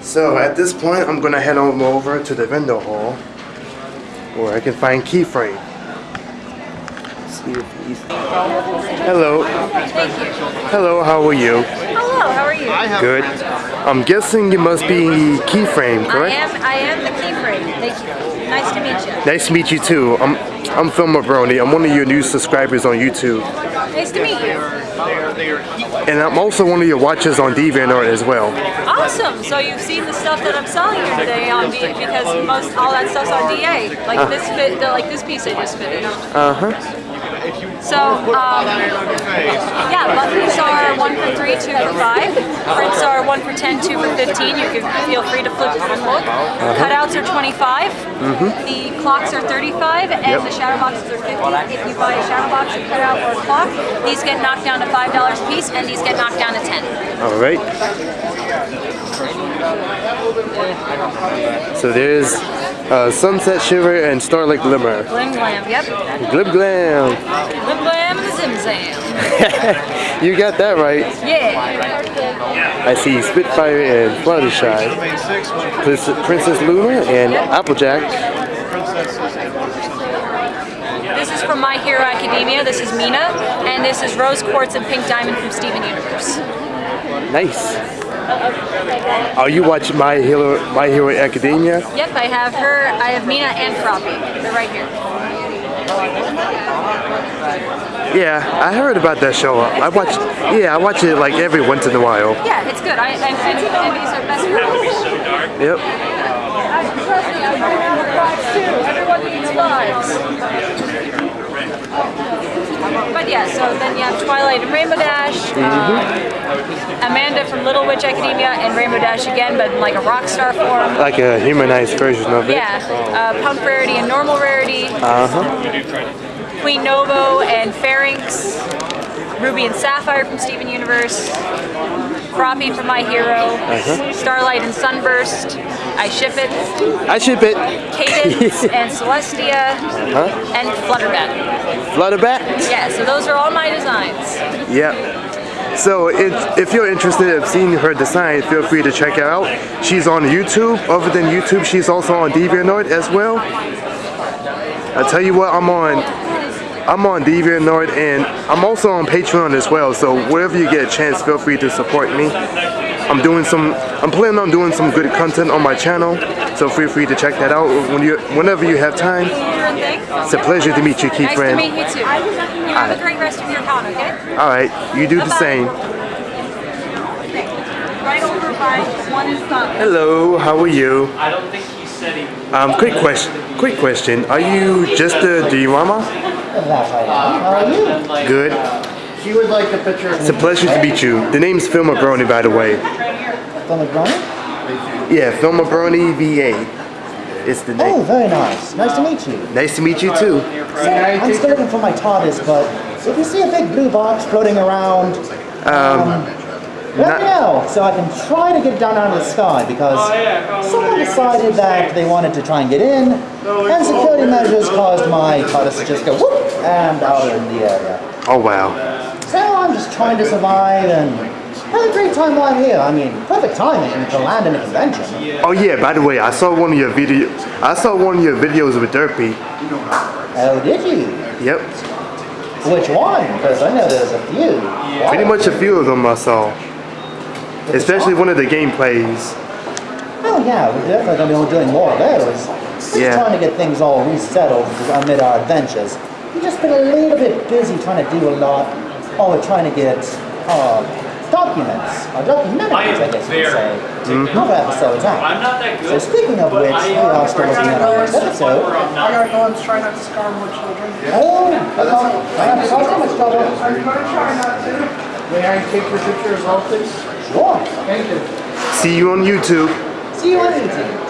So at this point, I'm gonna head on over to the vendor hall where I can find keyframe. See. Hello. Hello. How are you? Hello, how are you? Good. I'm guessing you must be keyframe, correct? I am I am the keyframe. Thank you. Nice to meet you. Nice to meet you too. I'm I'm Filmer Brony. I'm one of your new subscribers on YouTube, Nice to meet you. and I'm also one of your watchers on DeviantArt as well. Awesome. So you've seen the stuff that I'm selling here today on D because most all that stuff's on DA. Like this fit, the, like this piece I just finished. Uh huh. So um, yeah, buttons are one for three, two for five. Prints are one for ten, two for fifteen. You can feel free to flip and look. Cutouts are 25. The clocks are 35, and Yep. the shadow boxes are 50. If you buy a shadow box, a cutout, or a clock, these get knocked down to five dollars a piece, and these get knocked down to ten. All right. So there's uh, Sunset Shimmer and Starlight Glimmer. Glim glam, yep. Glib Glam. Glim glam and zim zam. You got that right. Yeah. I see Spitfire and Fluttershy. Princess, Princess Luna and Applejack. This is from My Hero Academia. This is Mina, and this is Rose Quartz and Pink Diamond from Steven Universe. Nice. Are you watching My Hero My Hero Academia? Yep, I have her. I have Mina and Froppy. They're right here. Yeah, I heard about that show. I watch. Yeah, I watch it like every once in a while. Yeah, it's good. I, I, and, and these are best girls. Yep. Everyone needs. But yeah, so then you have Twilight and Rainbow Dash, uh, Amanda from Little Witch Academia, and Rainbow Dash again, but in like a rock star form. Like a humanized version of it. Yeah, uh, Pump Rarity and Normal Rarity, Uh huh. Queen Novo and Pharynx, Ruby and Sapphire from Steven Universe, Froppy from My Hero, Uh-huh. Starlight and Sunburst, I Ship It, I ship it. Cadance and Celestia, Huh? and Flutterbat. Flutterbat. Yeah, so those are all my designs. Yep. So if, if you're interested in seeing her design, feel free to check it out. She's on YouTube. Other than YouTube, she's also on DeviantArt as well. I tell you what, I'm on. I'm on DeviantArt and I'm also on Patreon as well. So wherever you get a chance, feel free to support me. I'm doing some. I'm planning on doing some good content on my channel. So feel free to check that out when you, whenever you have time. It's a pleasure to meet you, Keith Nice to friend. meet you too. You have a great rest of your con, okay? All right, you do the Bye-bye. same. Right over by one is done. Hello, how are you? I don't think he said he. Um, quick question. Quick question. Are you just a diorama? That I am. How are you? Good. She would like a picture It's a pleasure to meet you. The name's Filma Brony, by the way. The Brony? Yeah, Filma Brony VA. It's the name. Oh, very nice. Nice to meet you. Nice to meet you too. So, I'm still looking for my TARDIS, but if you see a big blue box floating around, um, let me know so I can try to get down out of the sky because someone decided that they wanted to try and get in, and security measures caused my TARDIS to just go whoop and out in the area. Oh wow. So I'm just trying to survive and have a great time while I'm here. I mean, perfect timing to land in a convention. Oh yeah. By the way, I saw one of your video. I saw one of your videos with Derpy. Oh, did you? Yep. Which one? Because I know there's a few. Pretty much a few of them I saw. Especially one of the gameplays. Oh yeah, we're definitely going to be doing more of those. Just Yeah. trying to get things all resettled amid our adventures. We've just been a little bit busy trying to do a lot. Oh, we're trying to get uh, documents, or documentaries, I guess you could say, of episodes out. I'm not that good, So speaking of which, we are still looking at our next episode. I gotta go and try not to scar more children. Oh, hello. I have so much trouble. I'm gonna try not to. May I take your picture as well, please? Thank you. See you on YouTube. See you on YouTube.